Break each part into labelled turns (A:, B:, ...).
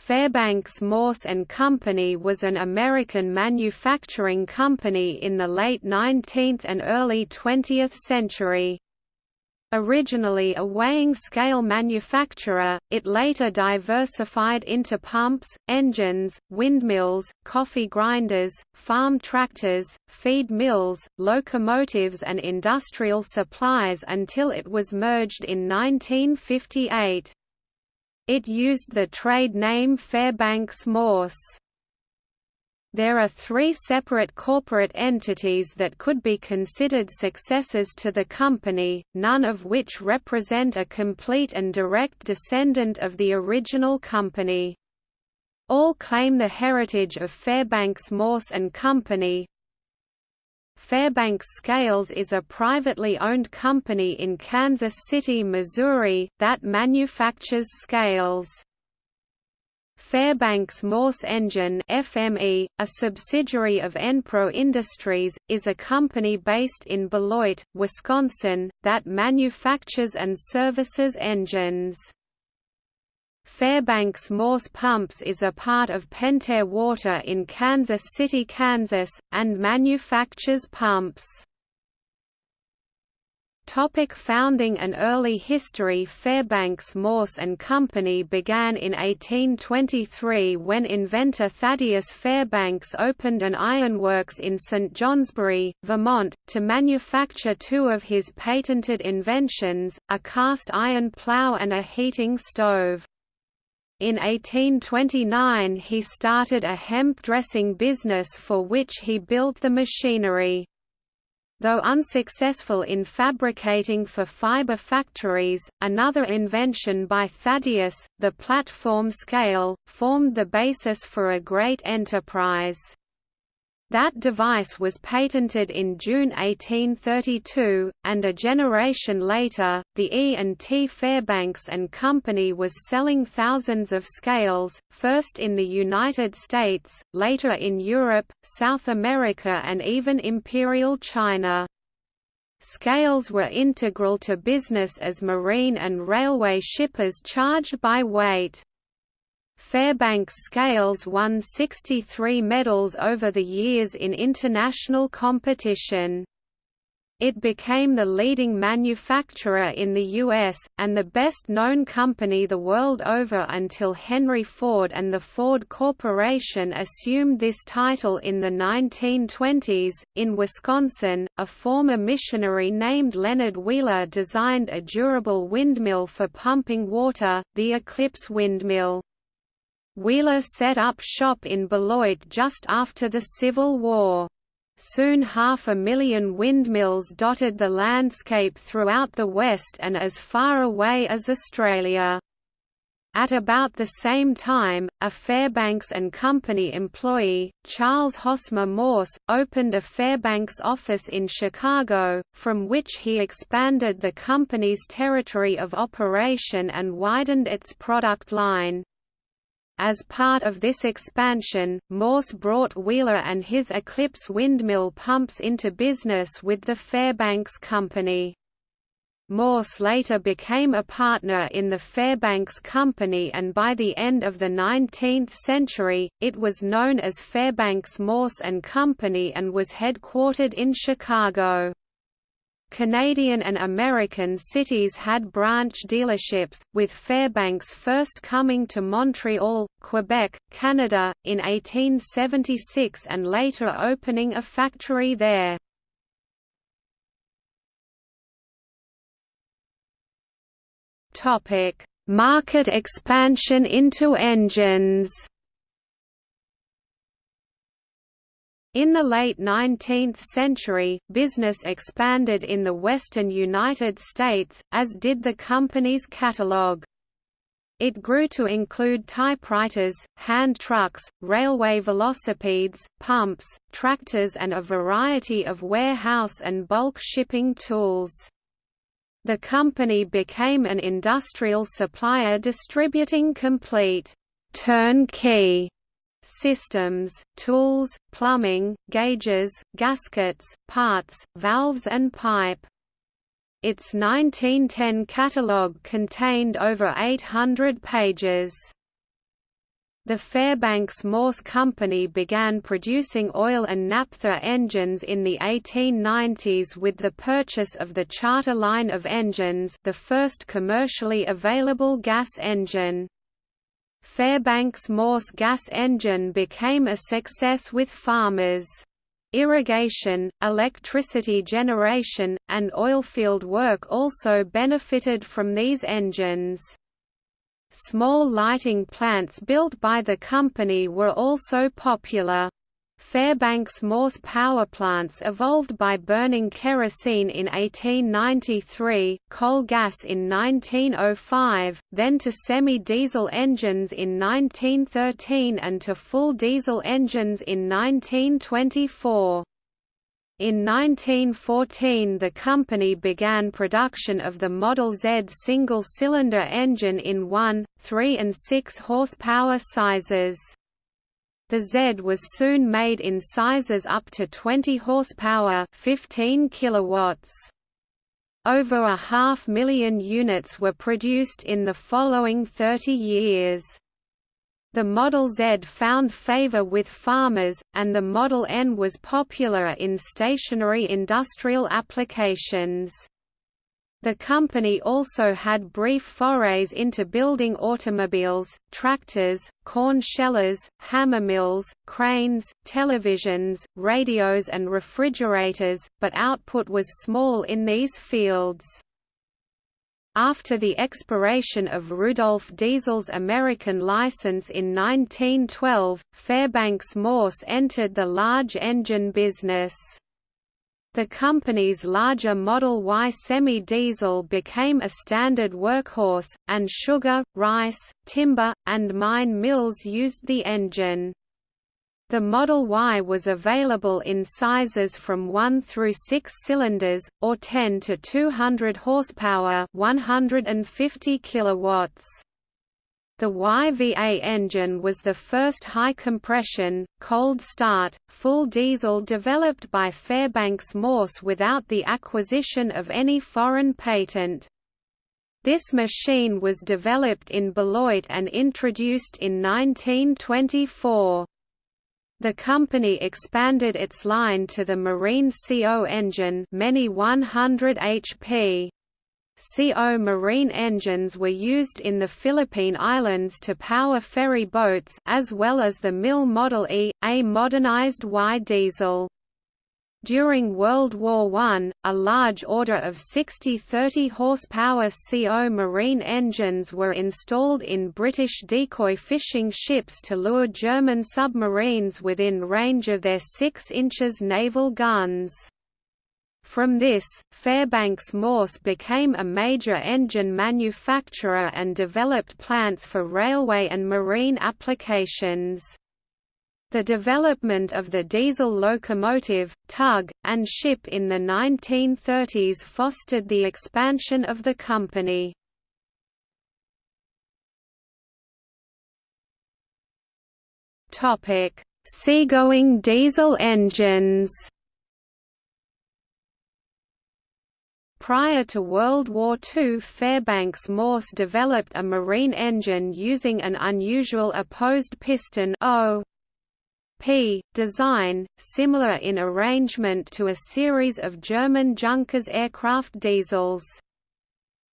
A: Fairbanks Morse and Company was an American manufacturing company in the late 19th and early 20th century. Originally a weighing scale manufacturer, it later diversified into pumps, engines, windmills, coffee grinders, farm tractors, feed mills, locomotives and industrial supplies until it was merged in 1958. It used the trade name Fairbanks Morse. There are three separate corporate entities that could be considered successors to the company, none of which represent a complete and direct descendant of the original company. All claim the heritage of Fairbanks Morse and Company, Fairbanks Scales is a privately owned company in Kansas City, Missouri, that manufactures scales. Fairbanks Morse Engine FME, a subsidiary of Enpro Industries, is a company based in Beloit, Wisconsin, that manufactures and services engines. Fairbanks Morse Pumps is a part of Pentair Water in Kansas City, Kansas, and manufactures pumps. Topic founding and early history Fairbanks Morse and Company began in 1823 when inventor Thaddeus Fairbanks opened an ironworks in St. Johnsbury, Vermont, to manufacture two of his patented inventions, a cast iron plow and a heating stove. In 1829 he started a hemp dressing business for which he built the machinery. Though unsuccessful in fabricating for fiber factories, another invention by Thaddeus, the platform scale, formed the basis for a great enterprise. That device was patented in June 1832, and a generation later, the E&T Fairbanks and Company was selling thousands of scales, first in the United States, later in Europe, South America and even Imperial China. Scales were integral to business as marine and railway shippers charged by weight. Fairbanks Scales won 63 medals over the years in international competition. It became the leading manufacturer in the U.S., and the best-known company the world over until Henry Ford and the Ford Corporation assumed this title in the 1920s. In Wisconsin, a former missionary named Leonard Wheeler designed a durable windmill for pumping water, the Eclipse windmill. Wheeler set up shop in Beloit just after the Civil War. Soon half a million windmills dotted the landscape throughout the West and as far away as Australia. At about the same time, a Fairbanks and Company employee, Charles Hosmer Morse, opened a Fairbanks office in Chicago, from which he expanded the company's territory of operation and widened its product line. As part of this expansion, Morse brought Wheeler and his Eclipse windmill pumps into business with the Fairbanks Company. Morse later became a partner in the Fairbanks Company and by the end of the 19th century, it was known as Fairbanks Morse and Company and was headquartered in Chicago. Canadian and American cities had branch dealerships, with Fairbanks first coming to Montreal, Quebec, Canada, in 1876 and later opening a factory there. Market expansion into engines In the late 19th century, business expanded in the western United States, as did the company's catalog. It grew to include typewriters, hand trucks, railway velocipedes, pumps, tractors and a variety of warehouse and bulk shipping tools. The company became an industrial supplier distributing complete turnkey systems, tools, plumbing, gauges, gaskets, parts, valves and pipe. Its 1910 catalogue contained over 800 pages. The Fairbanks Morse Company began producing oil and naphtha engines in the 1890s with the purchase of the Charter line of engines the first commercially available gas engine. Fairbanks Morse gas engine became a success with farmers. Irrigation, electricity generation, and oilfield work also benefited from these engines. Small lighting plants built by the company were also popular. Fairbanks Morse power plants evolved by burning kerosene in 1893, coal gas in 1905, then to semi-diesel engines in 1913 and to full diesel engines in 1924. In 1914 the company began production of the Model Z single-cylinder engine in 1, 3 and 6 horsepower sizes. The Z was soon made in sizes up to 20 horsepower 15 kilowatts. Over a half million units were produced in the following 30 years. The Model Z found favor with farmers, and the Model N was popular in stationary industrial applications. The company also had brief forays into building automobiles, tractors, corn shellers, hammer mills, cranes, televisions, radios and refrigerators, but output was small in these fields. After the expiration of Rudolf Diesel's American license in 1912, Fairbanks Morse entered the large engine business. The company's larger Model Y semi-diesel became a standard workhorse, and sugar, rice, timber, and mine mills used the engine. The Model Y was available in sizes from 1 through 6 cylinders, or 10 to 200 horsepower 150 kilowatts. The YVA engine was the first high-compression, cold-start, full diesel developed by Fairbanks Morse without the acquisition of any foreign patent. This machine was developed in Beloit and introduced in 1924. The company expanded its line to the Marine CO engine many 100 HP. CO marine engines were used in the Philippine Islands to power ferry boats as well as the Mill Model E, a modernized Y diesel. During World War I, a large order of 60 30 horsepower CO marine engines were installed in British decoy fishing ships to lure German submarines within range of their 6 inches naval guns. From this, Fairbanks Morse became a major engine manufacturer and developed plants for railway and marine applications. The development of the diesel locomotive, tug, and ship in the 1930s fostered the expansion of the company. Seagoing diesel engines Prior to World War II Fairbanks Morse developed a marine engine using an unusual opposed piston O P design, similar in arrangement to a series of German Junkers aircraft diesels.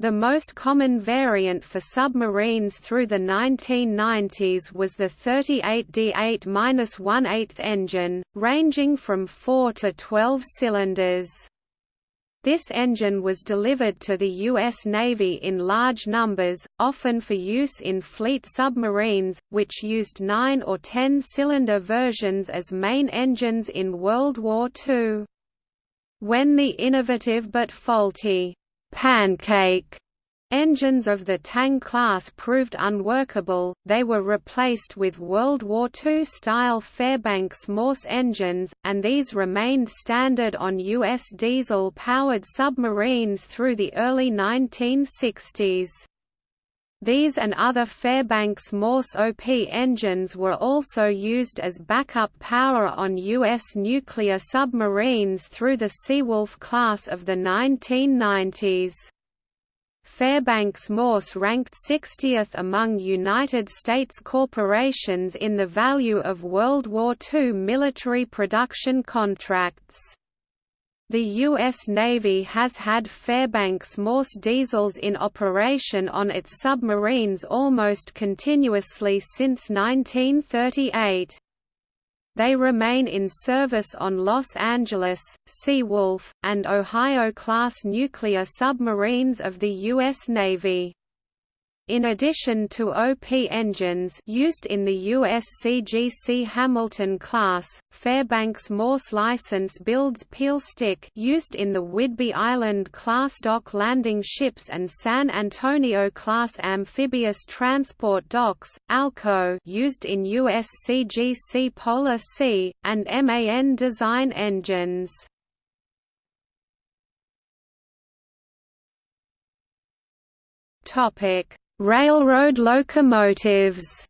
A: The most common variant for submarines through the 1990s was the 38D8-1/8 engine, ranging from 4 to 12 cylinders. This engine was delivered to the U.S. Navy in large numbers, often for use in fleet submarines, which used 9 or 10-cylinder versions as main engines in World War II. When the innovative but faulty pancake Engines of the Tang class proved unworkable, they were replaced with World War II-style Fairbanks Morse engines, and these remained standard on U.S. diesel-powered submarines through the early 1960s. These and other Fairbanks Morse OP engines were also used as backup power on U.S. nuclear submarines through the Seawolf class of the 1990s. Fairbanks Morse ranked 60th among United States corporations in the value of World War II military production contracts. The U.S. Navy has had Fairbanks Morse diesels in operation on its submarines almost continuously since 1938. They remain in service on Los Angeles, Seawolf, and Ohio-class nuclear submarines of the U.S. Navy. In addition to OP engines used in the USCGC Hamilton class, Fairbanks Morse license builds Pielstick used in the Whidbey Island class dock landing ships and San Antonio class amphibious transport docks, ALCO used in USCGC Polar Sea, and MAN design engines. Topic Railroad locomotives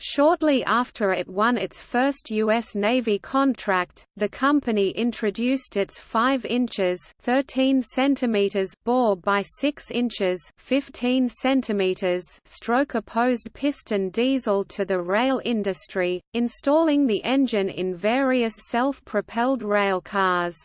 A: Shortly after it won its first U.S. Navy contract, the company introduced its 5 inches 13 centimeters bore by 6 inches 15 centimeters stroke-opposed piston diesel to the rail industry, installing the engine in various self-propelled railcars.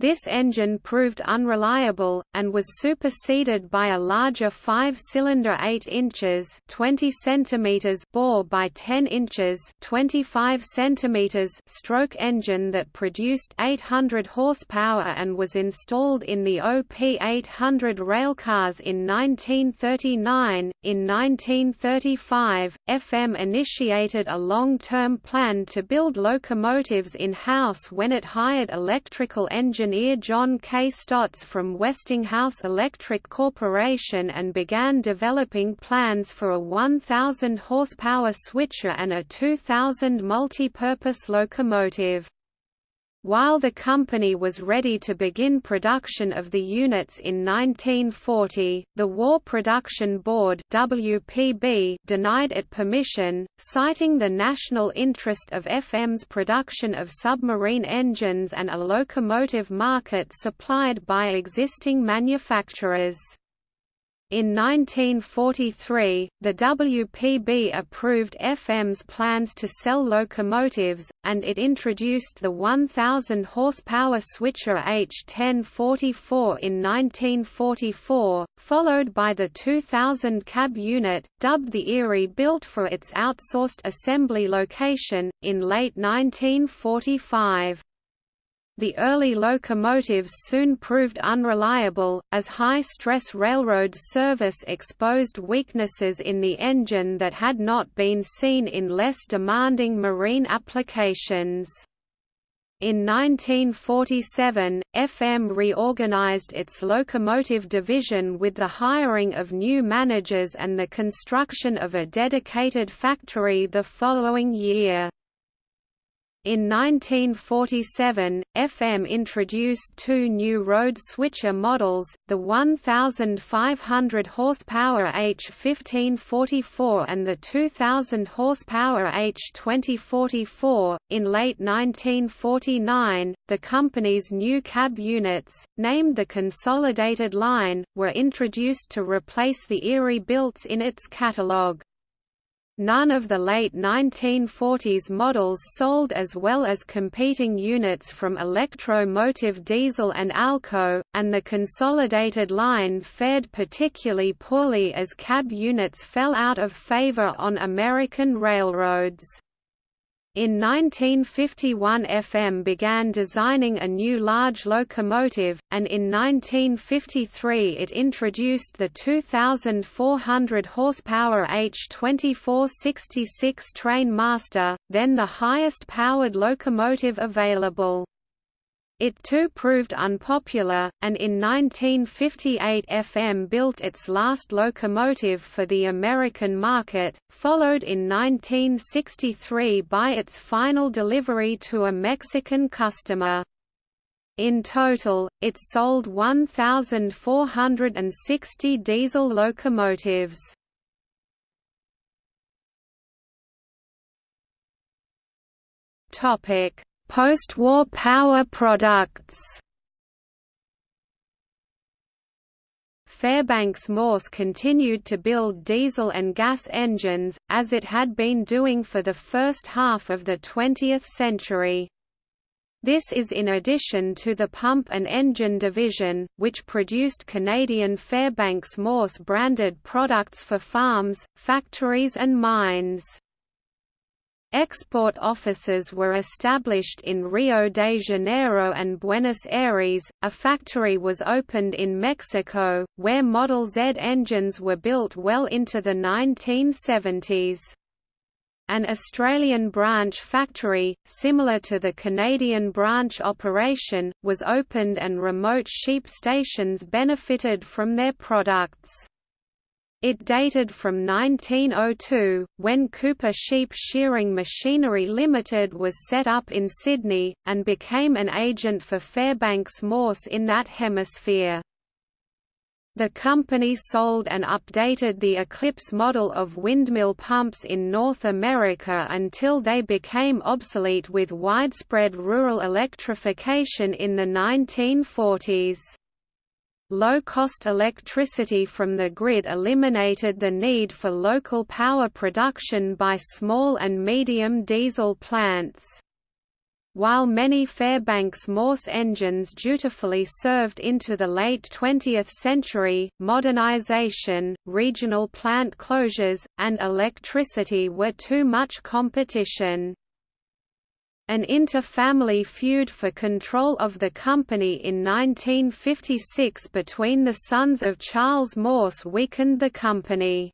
A: This engine proved unreliable, and was superseded by a larger five-cylinder 8 inches 20 centimeters bore by 10 inches 25 centimeters stroke engine that produced 800 horsepower and was installed in the OP-800 railcars in 1939. In 1935, FM initiated a long-term plan to build locomotives in-house when it hired electrical engineers engineer John K. Stotts from Westinghouse Electric Corporation and began developing plans for a 1,000 horsepower switcher and a 2,000 multi-purpose locomotive. While the company was ready to begin production of the units in 1940, the War Production Board WPB denied it permission, citing the national interest of FM's production of submarine engines and a locomotive market supplied by existing manufacturers. In 1943, the WPB approved FM's plans to sell locomotives, and it introduced the 1,000 horsepower switcher H1044 in 1944, followed by the 2,000 cab unit, dubbed the Erie built for its outsourced assembly location, in late 1945. The early locomotives soon proved unreliable, as high-stress railroad service exposed weaknesses in the engine that had not been seen in less demanding marine applications. In 1947, FM reorganized its locomotive division with the hiring of new managers and the construction of a dedicated factory the following year. In 1947, FM introduced two new road switcher models, the 1,500 horsepower H1544 and the 2,000 horsepower H2044. In late 1949, the company's new cab units, named the Consolidated Line, were introduced to replace the Erie builts in its catalogue. None of the late 1940s models sold as well as competing units from Electro-Motive Diesel and Alco, and the consolidated line fared particularly poorly as cab units fell out of favor on American railroads. In 1951 FM began designing a new large locomotive, and in 1953 it introduced the 2,400 horsepower H2466 Trainmaster, then the highest powered locomotive available. It too proved unpopular, and in 1958 FM built its last locomotive for the American market, followed in 1963 by its final delivery to a Mexican customer. In total, it sold 1,460 diesel locomotives. Topic Post-war power products Fairbanks Morse continued to build diesel and gas engines, as it had been doing for the first half of the 20th century. This is in addition to the pump and engine division, which produced Canadian Fairbanks Morse branded products for farms, factories and mines. Export offices were established in Rio de Janeiro and Buenos Aires. A factory was opened in Mexico, where Model Z engines were built well into the 1970s. An Australian branch factory, similar to the Canadian branch operation, was opened and remote sheep stations benefited from their products. It dated from 1902, when Cooper Sheep Shearing Machinery Limited was set up in Sydney, and became an agent for Fairbanks Morse in that hemisphere. The company sold and updated the Eclipse model of windmill pumps in North America until they became obsolete with widespread rural electrification in the 1940s. Low-cost electricity from the grid eliminated the need for local power production by small and medium diesel plants. While many Fairbanks Morse engines dutifully served into the late 20th century, modernization, regional plant closures, and electricity were too much competition. An inter-family feud for control of the company in 1956 between the sons of Charles Morse weakened the company.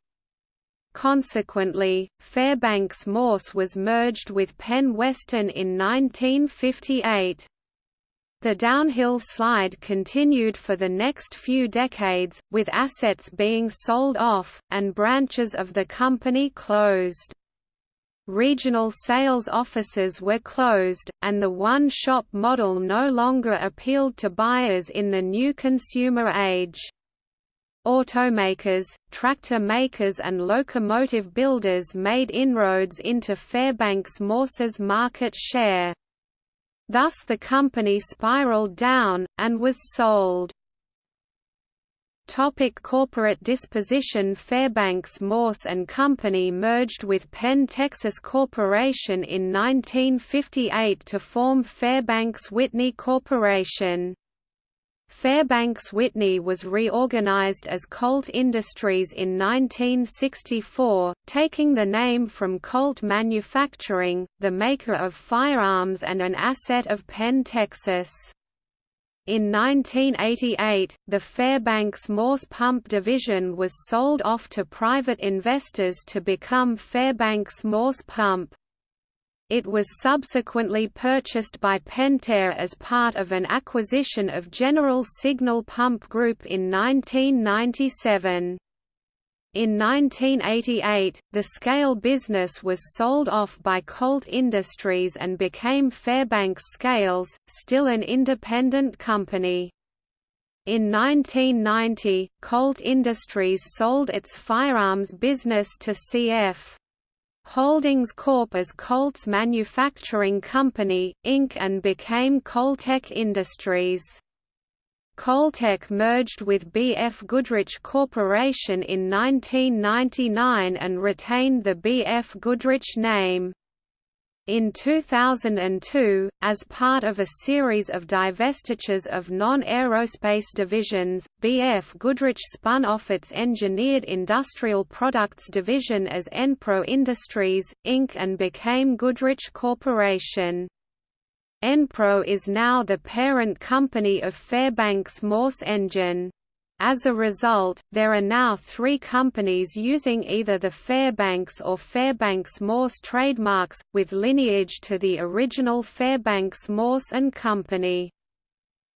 A: Consequently, Fairbanks Morse was merged with Penn Western in 1958. The downhill slide continued for the next few decades, with assets being sold off, and branches of the company closed. Regional sales offices were closed, and the one-shop model no longer appealed to buyers in the new consumer age. Automakers, tractor makers and locomotive builders made inroads into Fairbanks Morse's market share. Thus the company spiraled down, and was sold. Topic corporate disposition Fairbanks Morse and Company merged with Penn Texas Corporation in 1958 to form Fairbanks Whitney Corporation. Fairbanks Whitney was reorganized as Colt Industries in 1964, taking the name from Colt Manufacturing, the maker of firearms and an asset of Penn, Texas. In 1988, the Fairbanks Morse Pump division was sold off to private investors to become Fairbanks Morse Pump. It was subsequently purchased by Pentair as part of an acquisition of General Signal Pump Group in 1997. In 1988, the scale business was sold off by Colt Industries and became Fairbanks Scales, still an independent company. In 1990, Colt Industries sold its firearms business to CF. Holdings Corp as Colt's Manufacturing Company, Inc. and became Coltec Industries. Coltec merged with B.F. Goodrich Corporation in 1999 and retained the B.F. Goodrich name. In 2002, as part of a series of divestitures of non-aerospace divisions, BF Goodrich spun off its Engineered Industrial Products division as Enpro Industries, Inc. and became Goodrich Corporation. Enpro is now the parent company of Fairbanks Morse Engine. As a result, there are now three companies using either the Fairbanks or Fairbanks Morse trademarks, with lineage to the original Fairbanks Morse and Company.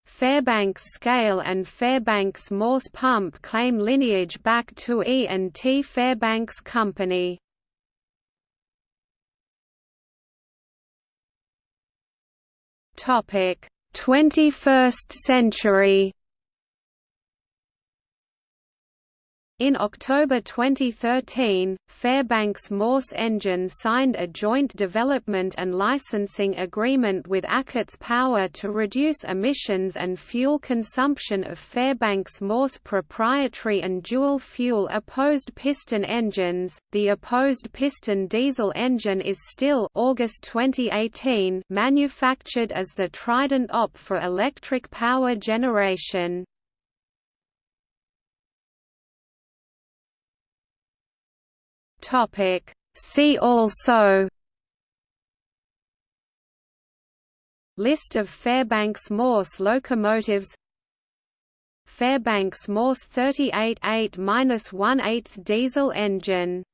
A: Fairbanks Scale and Fairbanks Morse Pump claim lineage back to E&T Fairbanks Company. Topic: 21st century In October 2013, Fairbanks Morse Engine signed a joint development and licensing agreement with Achates Power to reduce emissions and fuel consumption of Fairbanks Morse proprietary and dual-fuel opposed piston engines. The opposed piston diesel engine is still August 2018 manufactured as the Trident OP for electric power generation.
B: Topic. See also
A: List of Fairbanks Morse locomotives Fairbanks Morse 38 8 1 8 diesel engine